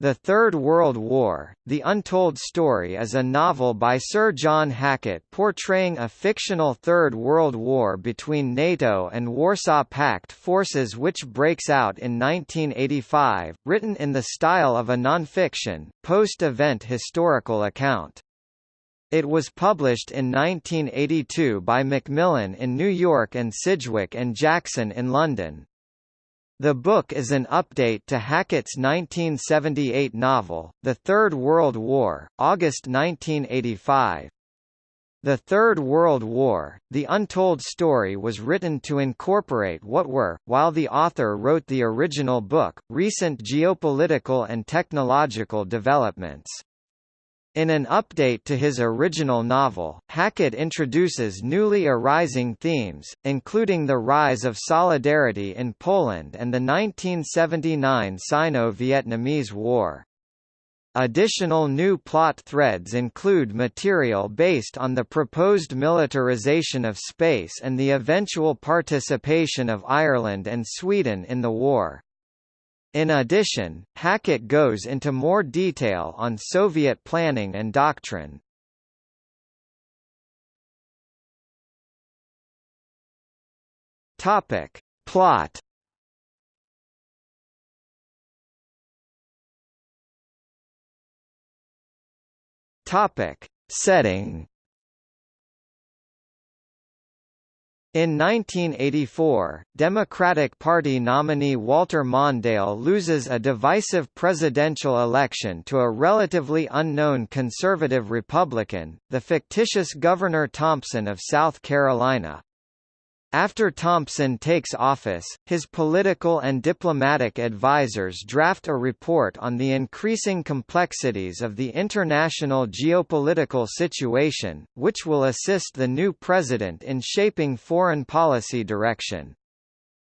The Third World War, The Untold Story is a novel by Sir John Hackett portraying a fictional Third World War between NATO and Warsaw Pact forces which breaks out in 1985, written in the style of a non-fiction, post-event historical account. It was published in 1982 by Macmillan in New York and Sidgwick and Jackson in London. The book is an update to Hackett's 1978 novel, The Third World War, August 1985. The Third World War, The Untold Story was written to incorporate what were, while the author wrote the original book, recent geopolitical and technological developments. In an update to his original novel, Hackett introduces newly arising themes, including the rise of solidarity in Poland and the 1979 Sino-Vietnamese War. Additional new plot threads include material based on the proposed militarization of space and the eventual participation of Ireland and Sweden in the war. In addition, Hackett goes into more detail on Soviet planning and doctrine. Topic. Plot Topic. Setting In 1984, Democratic Party nominee Walter Mondale loses a divisive presidential election to a relatively unknown conservative Republican, the fictitious Governor Thompson of South Carolina. After Thompson takes office, his political and diplomatic advisers draft a report on the increasing complexities of the international geopolitical situation, which will assist the new president in shaping foreign policy direction.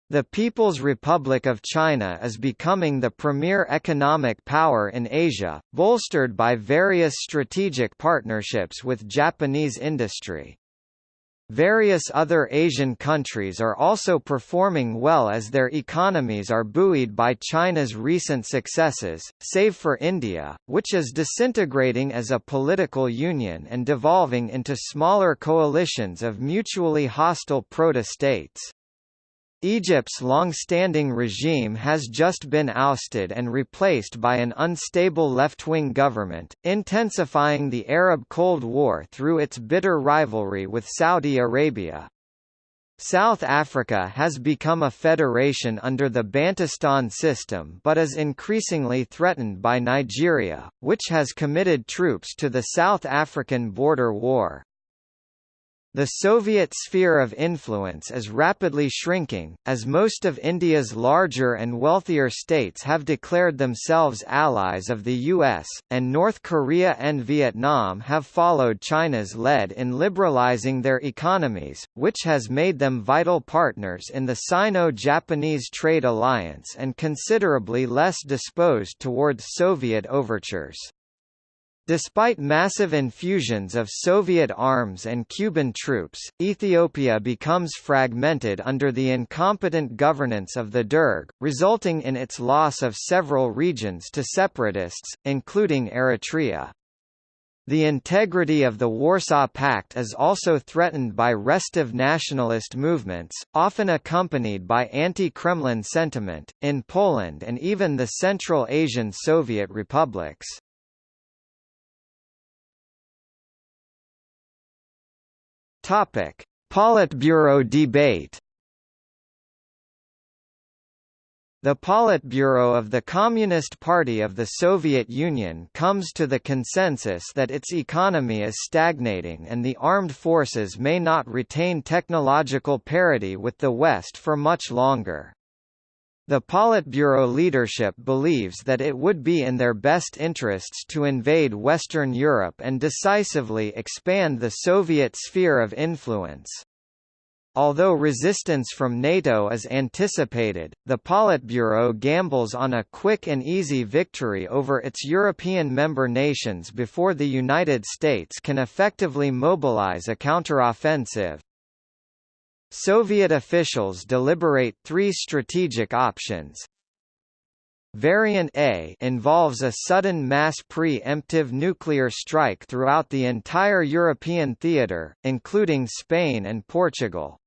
The People's Republic of China is becoming the premier economic power in Asia, bolstered by various strategic partnerships with Japanese industry. Various other Asian countries are also performing well as their economies are buoyed by China's recent successes, save for India, which is disintegrating as a political union and devolving into smaller coalitions of mutually hostile proto-states. Egypt's long-standing regime has just been ousted and replaced by an unstable left-wing government, intensifying the Arab Cold War through its bitter rivalry with Saudi Arabia. South Africa has become a federation under the Bantustan system but is increasingly threatened by Nigeria, which has committed troops to the South African border war. The Soviet sphere of influence is rapidly shrinking, as most of India's larger and wealthier states have declared themselves allies of the US, and North Korea and Vietnam have followed China's lead in liberalizing their economies, which has made them vital partners in the Sino-Japanese trade alliance and considerably less disposed towards Soviet overtures. Despite massive infusions of Soviet arms and Cuban troops, Ethiopia becomes fragmented under the incompetent governance of the Derg, resulting in its loss of several regions to separatists, including Eritrea. The integrity of the Warsaw Pact is also threatened by restive nationalist movements, often accompanied by anti-Kremlin sentiment, in Poland and even the Central Asian Soviet republics. Topic: Politburo debate. The Politburo of the Communist Party of the Soviet Union comes to the consensus that its economy is stagnating and the armed forces may not retain technological parity with the West for much longer. The Politburo leadership believes that it would be in their best interests to invade Western Europe and decisively expand the Soviet sphere of influence. Although resistance from NATO is anticipated, the Politburo gambles on a quick and easy victory over its European member nations before the United States can effectively mobilize a counteroffensive. Soviet officials deliberate three strategic options. Variant A involves a sudden mass pre-emptive nuclear strike throughout the entire European theater, including Spain and Portugal.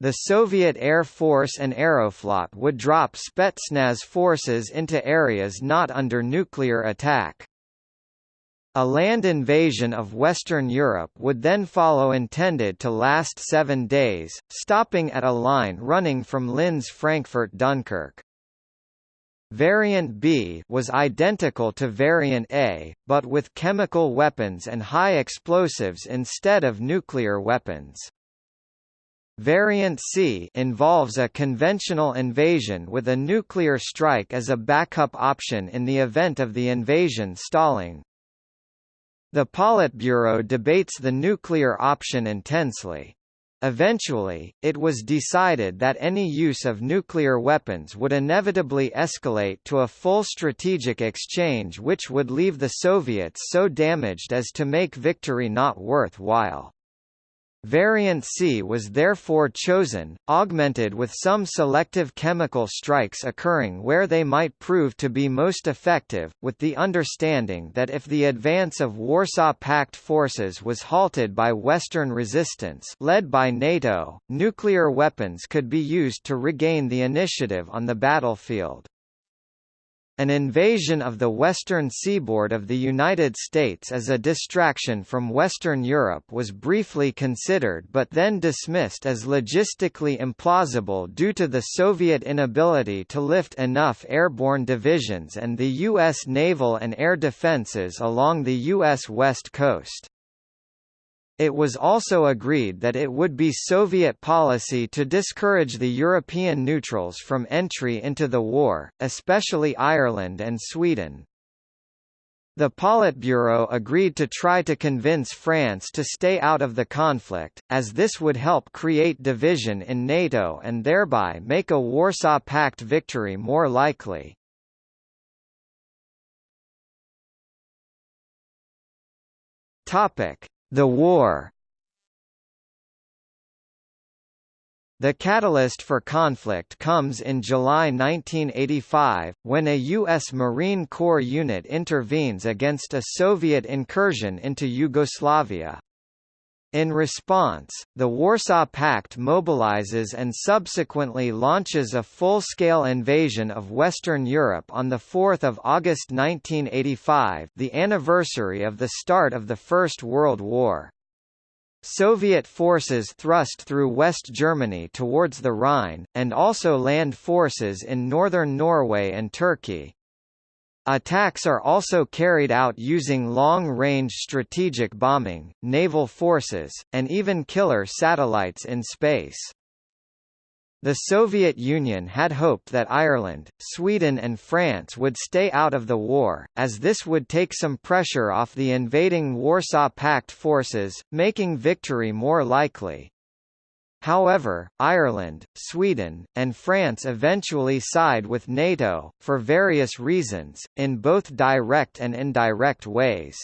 The Soviet Air Force and Aeroflot would drop Spetsnaz forces into areas not under nuclear attack. A land invasion of Western Europe would then follow intended to last seven days, stopping at a line running from Linz Frankfurt Dunkirk. Variant B was identical to Variant A, but with chemical weapons and high explosives instead of nuclear weapons. Variant C involves a conventional invasion with a nuclear strike as a backup option in the event of the invasion stalling. The Politburo debates the nuclear option intensely. Eventually, it was decided that any use of nuclear weapons would inevitably escalate to a full strategic exchange which would leave the Soviets so damaged as to make victory not worthwhile. Variant C was therefore chosen, augmented with some selective chemical strikes occurring where they might prove to be most effective, with the understanding that if the advance of Warsaw Pact forces was halted by Western resistance led by NATO, nuclear weapons could be used to regain the initiative on the battlefield. An invasion of the western seaboard of the United States as a distraction from Western Europe was briefly considered but then dismissed as logistically implausible due to the Soviet inability to lift enough airborne divisions and the U.S. naval and air defenses along the U.S. west coast. It was also agreed that it would be Soviet policy to discourage the European neutrals from entry into the war, especially Ireland and Sweden. The Politburo agreed to try to convince France to stay out of the conflict, as this would help create division in NATO and thereby make a Warsaw Pact victory more likely. Topic: the war The catalyst for conflict comes in July 1985, when a U.S. Marine Corps unit intervenes against a Soviet incursion into Yugoslavia. In response, the Warsaw Pact mobilizes and subsequently launches a full-scale invasion of Western Europe on 4 August 1985 the anniversary of the start of the First World War. Soviet forces thrust through West Germany towards the Rhine, and also land forces in northern Norway and Turkey. Attacks are also carried out using long-range strategic bombing, naval forces, and even killer satellites in space. The Soviet Union had hoped that Ireland, Sweden and France would stay out of the war, as this would take some pressure off the invading Warsaw Pact forces, making victory more likely. However, Ireland, Sweden, and France eventually side with NATO, for various reasons, in both direct and indirect ways.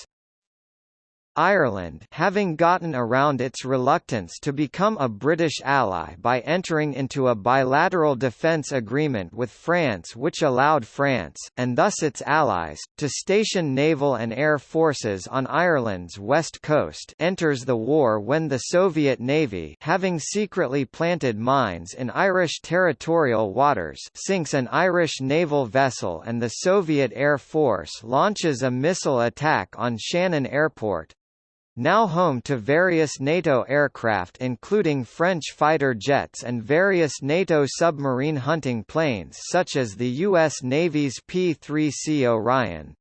Ireland having gotten around its reluctance to become a British ally by entering into a bilateral defence agreement with France which allowed France, and thus its allies, to station naval and air forces on Ireland's west coast enters the war when the Soviet Navy having secretly planted mines in Irish territorial waters sinks an Irish naval vessel and the Soviet Air Force launches a missile attack on Shannon Airport, now home to various NATO aircraft including French fighter jets and various NATO submarine hunting planes such as the U.S. Navy's P-3C Orion.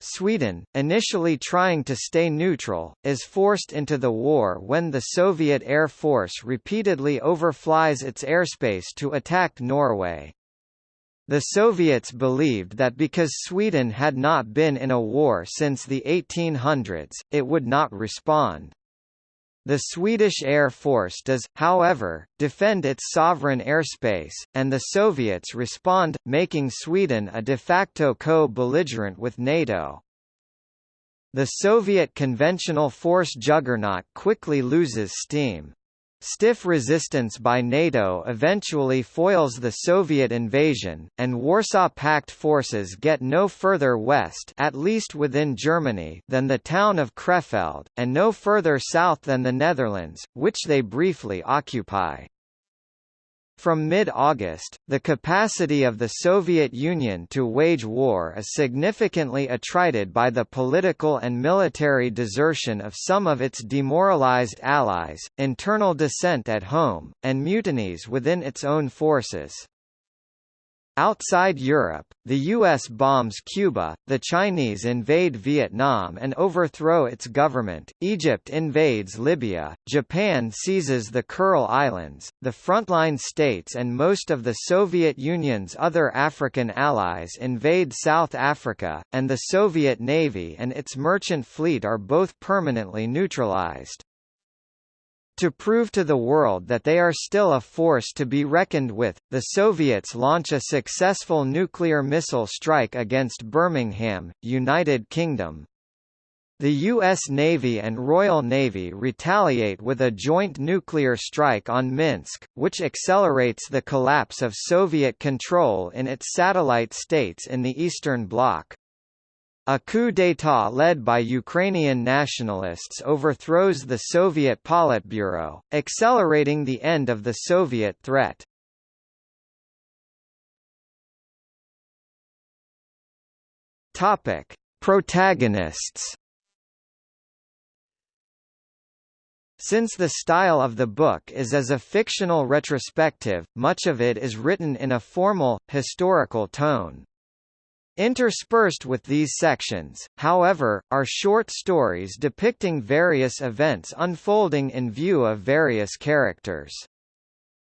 Sweden, initially trying to stay neutral, is forced into the war when the Soviet Air Force repeatedly overflies its airspace to attack Norway. The Soviets believed that because Sweden had not been in a war since the 1800s, it would not respond. The Swedish Air Force does, however, defend its sovereign airspace, and the Soviets respond, making Sweden a de facto co-belligerent with NATO. The Soviet conventional force juggernaut quickly loses steam. Stiff resistance by NATO eventually foils the Soviet invasion, and Warsaw Pact forces get no further west at least within Germany than the town of Krefeld, and no further south than the Netherlands, which they briefly occupy. From mid-August, the capacity of the Soviet Union to wage war is significantly attrited by the political and military desertion of some of its demoralized allies, internal dissent at home, and mutinies within its own forces. Outside Europe, the U.S. bombs Cuba, the Chinese invade Vietnam and overthrow its government, Egypt invades Libya, Japan seizes the Kuril Islands, the frontline states and most of the Soviet Union's other African allies invade South Africa, and the Soviet Navy and its merchant fleet are both permanently neutralized. To prove to the world that they are still a force to be reckoned with, the Soviets launch a successful nuclear missile strike against Birmingham, United Kingdom. The U.S. Navy and Royal Navy retaliate with a joint nuclear strike on Minsk, which accelerates the collapse of Soviet control in its satellite states in the Eastern Bloc. A coup d'état led by Ukrainian nationalists overthrows the Soviet Politburo, accelerating the end of the Soviet threat. Topic: Protagonists. Since the style of the book is as a fictional retrospective, much of it is written in a formal, historical tone. Interspersed with these sections, however, are short stories depicting various events unfolding in view of various characters.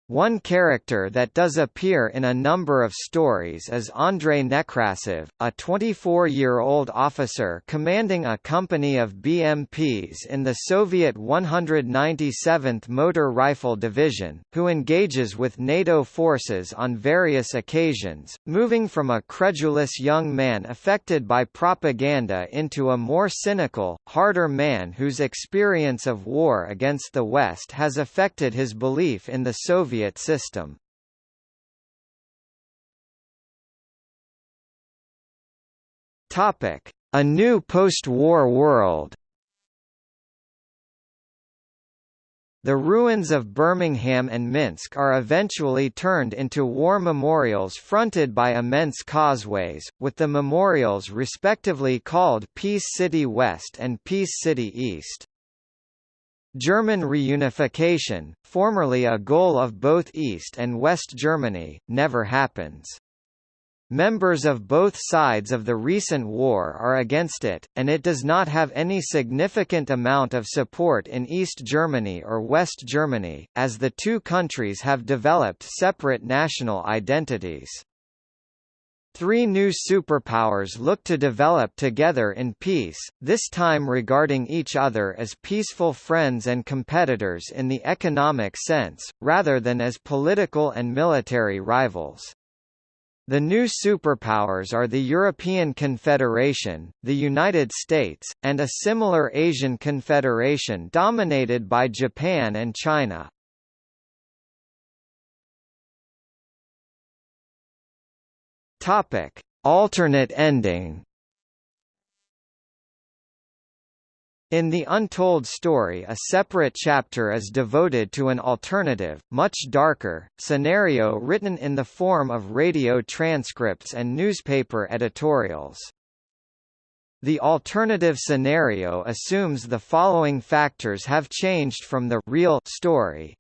One character that does appear in a number of stories is Andrei Nekrasov, a 24-year-old officer commanding a company of BMPs in the Soviet 197th Motor Rifle Division, who engages with NATO forces on various occasions, moving from a credulous young man affected by propaganda into a more cynical, harder man whose experience of war against the West has affected his belief in the Soviet Soviet system. Topic: A new post-war world. The ruins of Birmingham and Minsk are eventually turned into war memorials fronted by immense causeways, with the memorials respectively called Peace City West and Peace City East. German reunification, formerly a goal of both East and West Germany, never happens. Members of both sides of the recent war are against it, and it does not have any significant amount of support in East Germany or West Germany, as the two countries have developed separate national identities. Three new superpowers look to develop together in peace, this time regarding each other as peaceful friends and competitors in the economic sense, rather than as political and military rivals. The new superpowers are the European Confederation, the United States, and a similar Asian confederation dominated by Japan and China. Topic: Alternate ending. In the untold story a separate chapter is devoted to an alternative, much darker, scenario written in the form of radio transcripts and newspaper editorials. The alternative scenario assumes the following factors have changed from the real story.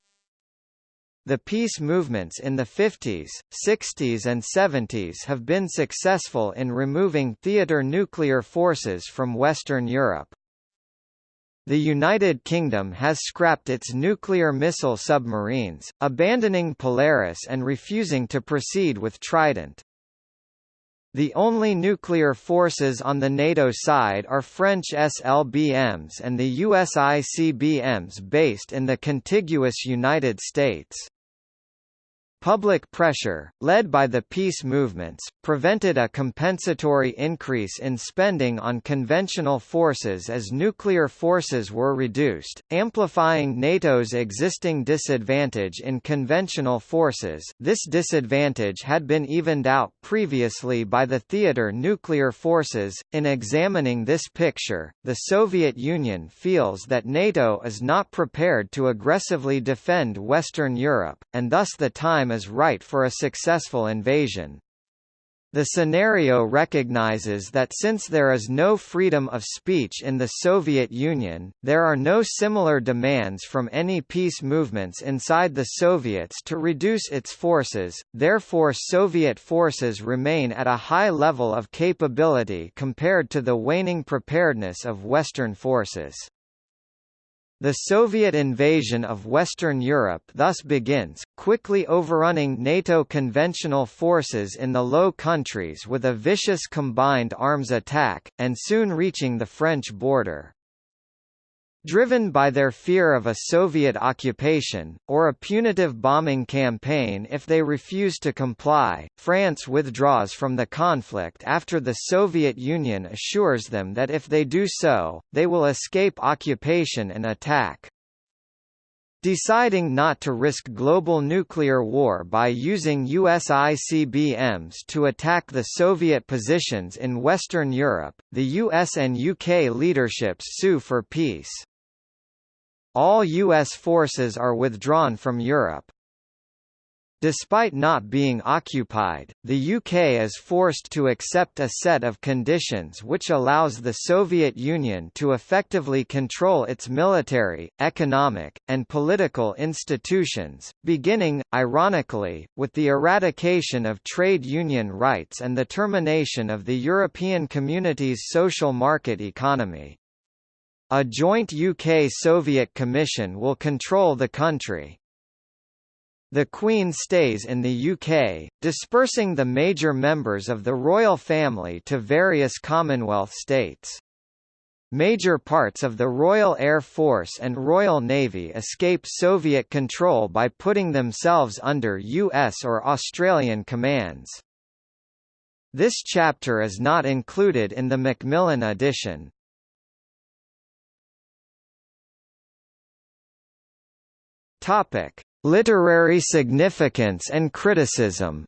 The peace movements in the 50s, 60s and 70s have been successful in removing theater nuclear forces from Western Europe. The United Kingdom has scrapped its nuclear missile submarines, abandoning Polaris and refusing to proceed with Trident. The only nuclear forces on the NATO side are French SLBMs and the US ICBMs based in the contiguous United States. Public pressure, led by the peace movements, prevented a compensatory increase in spending on conventional forces as nuclear forces were reduced, amplifying NATO's existing disadvantage in conventional forces. This disadvantage had been evened out previously by the theater nuclear forces. In examining this picture, the Soviet Union feels that NATO is not prepared to aggressively defend Western Europe, and thus the time is right for a successful invasion. The scenario recognizes that since there is no freedom of speech in the Soviet Union, there are no similar demands from any peace movements inside the Soviets to reduce its forces, therefore Soviet forces remain at a high level of capability compared to the waning preparedness of Western forces. The Soviet invasion of Western Europe thus begins, quickly overrunning NATO conventional forces in the Low Countries with a vicious combined arms attack, and soon reaching the French border. Driven by their fear of a Soviet occupation, or a punitive bombing campaign if they refuse to comply, France withdraws from the conflict after the Soviet Union assures them that if they do so, they will escape occupation and attack. Deciding not to risk global nuclear war by using US ICBMs to attack the Soviet positions in Western Europe, the US and UK leaderships sue for peace. All U.S. forces are withdrawn from Europe. Despite not being occupied, the UK is forced to accept a set of conditions which allows the Soviet Union to effectively control its military, economic, and political institutions, beginning, ironically, with the eradication of trade union rights and the termination of the European Community's social market economy. A joint UK-Soviet commission will control the country. The Queen stays in the UK, dispersing the major members of the royal family to various Commonwealth states. Major parts of the Royal Air Force and Royal Navy escape Soviet control by putting themselves under US or Australian commands. This chapter is not included in the Macmillan edition. Topic: Literary significance and criticism.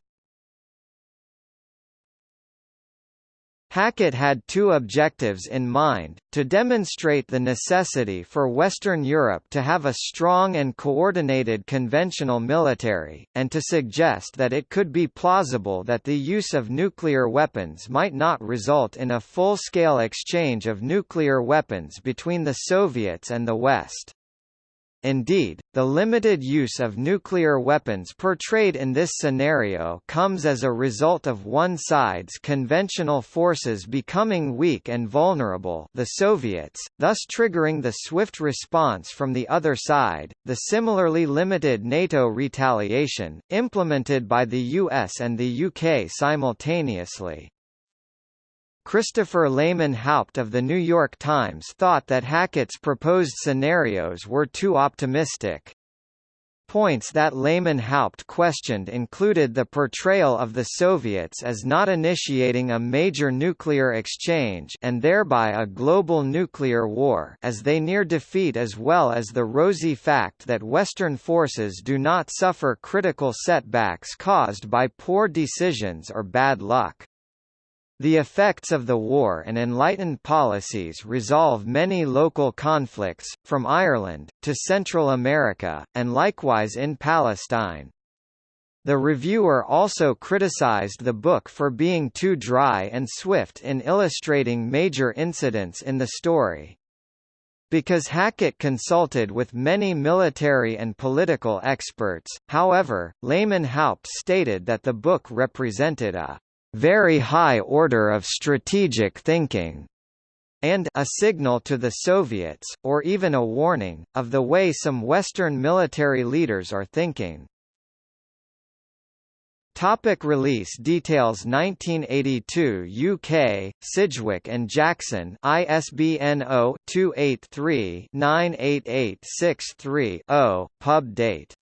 Hackett had two objectives in mind, to demonstrate the necessity for Western Europe to have a strong and coordinated conventional military, and to suggest that it could be plausible that the use of nuclear weapons might not result in a full-scale exchange of nuclear weapons between the Soviets and the West. Indeed, the limited use of nuclear weapons portrayed in this scenario comes as a result of one side's conventional forces becoming weak and vulnerable the Soviets, thus triggering the swift response from the other side, the similarly limited NATO retaliation, implemented by the US and the UK simultaneously. Christopher Lehmann-Haupt of The New York Times thought that Hackett's proposed scenarios were too optimistic. Points that Lehmann-Haupt questioned included the portrayal of the Soviets as not initiating a major nuclear exchange and thereby a global nuclear war as they near defeat as well as the rosy fact that Western forces do not suffer critical setbacks caused by poor decisions or bad luck. The effects of the war and enlightened policies resolve many local conflicts, from Ireland, to Central America, and likewise in Palestine. The reviewer also criticized the book for being too dry and swift in illustrating major incidents in the story. Because Hackett consulted with many military and political experts, however, Lehmann-Haupt stated that the book represented a very high order of strategic thinking, and a signal to the Soviets, or even a warning, of the way some Western military leaders are thinking. Topic release details 1982 UK, Sidgwick and Jackson ISBN 0-283-98863-0, pub date.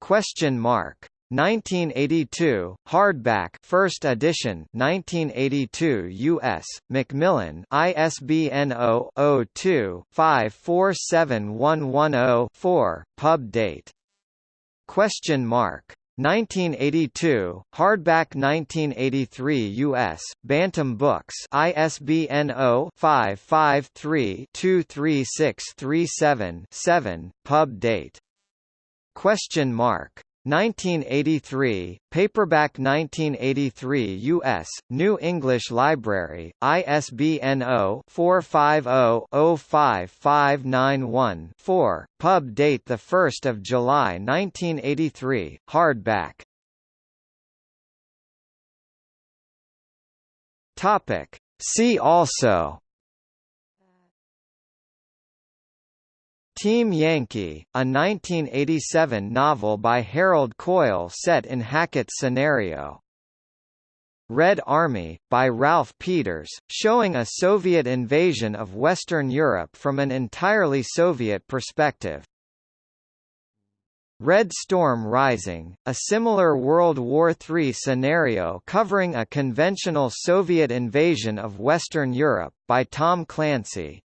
Question mark. 1982, hardback, first edition, 1982 U.S. Macmillan, ISBN 0-02-547110-4, pub date. Question mark. 1982, hardback 1983 U.S., Bantam Books ISBN 0-553-23637-7, pub date. Question mark. 1983, paperback 1983 U.S., New English Library, ISBN 0-450-05591-4, pub date 1 July 1983, hardback. See also Team Yankee, a 1987 novel by Harold Coyle set in Hackett's scenario. Red Army, by Ralph Peters, showing a Soviet invasion of Western Europe from an entirely Soviet perspective. Red Storm Rising, a similar World War III scenario covering a conventional Soviet invasion of Western Europe, by Tom Clancy.